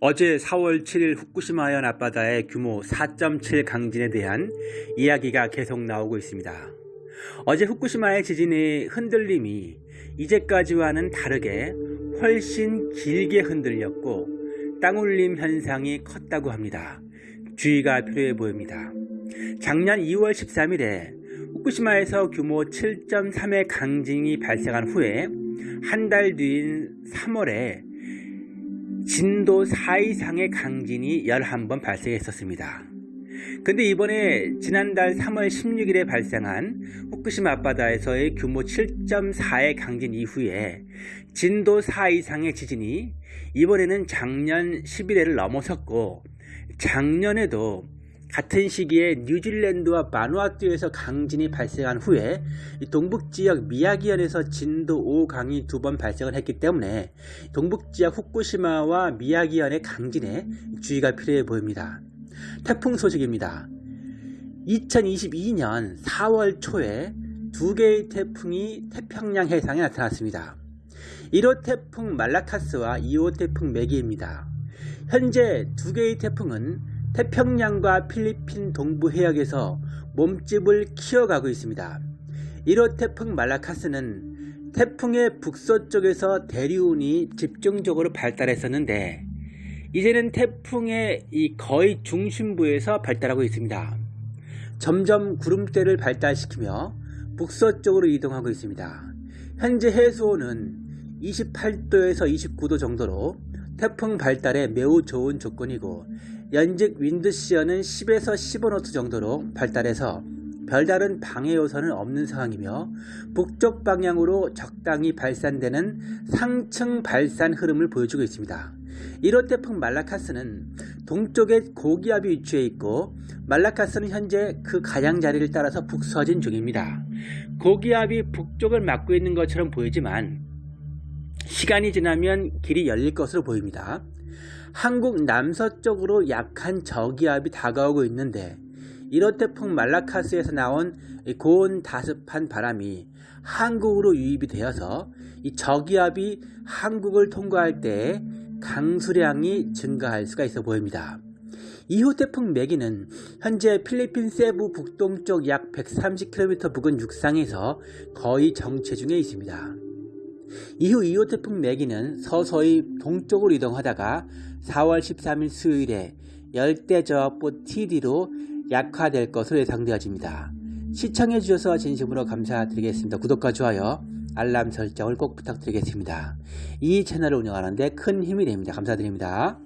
어제 4월 7일 후쿠시마현 앞바다의 규모 4.7 강진에 대한 이야기가 계속 나오고 있습니다. 어제 후쿠시마의 지진의 흔들림이 이제까지와는 다르게 훨씬 길게 흔들렸고 땅울림 현상이 컸다고 합니다. 주의가 필요해 보입니다. 작년 2월 13일에 후쿠시마에서 규모 7.3의 강진이 발생한 후에 한 달 뒤인 3월에 진도 4 이상의 강진이 11번 발생했었습니다. 근데 이번에 지난달 3월 16일에 발생한 후쿠시마 앞바다에서의 규모 7.4의 강진 이후에 진도 4 이상의 지진이 이번에는 작년 11회를 넘어섰고 작년에도 같은 시기에 뉴질랜드와 마누아투에서 강진이 발생한 후에 동북지역 미야기현에서 진도 5 강이 두 번 발생을 했기 때문에 동북지역 후쿠시마와 미야기현의 강진에 주의가 필요해 보입니다. 태풍 소식입니다. 2022년 4월 초에 두 개의 태풍이 태평양 해상에 나타났습니다. 1호 태풍 말라카스와 2호 태풍 메기입니다. 현재 두 개의 태풍은 태평양과 필리핀 동부 해역에서 몸집을 키워가고 있습니다. 1호 태풍 말라카스는 태풍의 북서쪽에서 대류운이 집중적으로 발달했었는데 이제는 태풍의 이 거의 중심부에서 발달하고 있습니다. 점점 구름대를 발달시키며 북서쪽으로 이동하고 있습니다. 현재 해수온은 28도에서 29도 정도로 태풍 발달에 매우 좋은 조건이고 연직 윈드시어는 10에서 15노트 정도로 발달해서 별다른 방해 요소는 없는 상황이며 북쪽 방향으로 적당히 발산되는 상층 발산 흐름을 보여주고 있습니다. 1호 태풍 말라카스는 동쪽에 고기압이 위치해 있고 말라카스는 현재 그 가장자리를 따라서 북서진 중입니다. 고기압이 북쪽을 막고 있는 것처럼 보이지만 시간이 지나면 길이 열릴 것으로 보입니다. 한국 남서쪽으로 약한 저기압이 다가오고 있는데 1호 태풍 말라카스에서 나온 고온 다습한 바람이 한국으로 유입이 되어서 이 저기압이 한국을 통과할 때 강수량이 증가할 수가 있어 보입니다. 2호 태풍 매기는 현재 필리핀 세부 북동쪽 약 130km 부근 육상에서 거의 정체 중에 있습니다. 이후 2호 태풍 매기는 서서히 동쪽으로 이동하다가 4월 13일 수요일에 열대저압보 TD로 약화될 것으로 예상되어집니다. 시청해 주셔서 진심으로 감사드리겠습니다. 구독과 좋아요, 알람 설정을 꼭 부탁드리겠습니다. 이 채널을 운영하는데 큰 힘이 됩니다. 감사드립니다.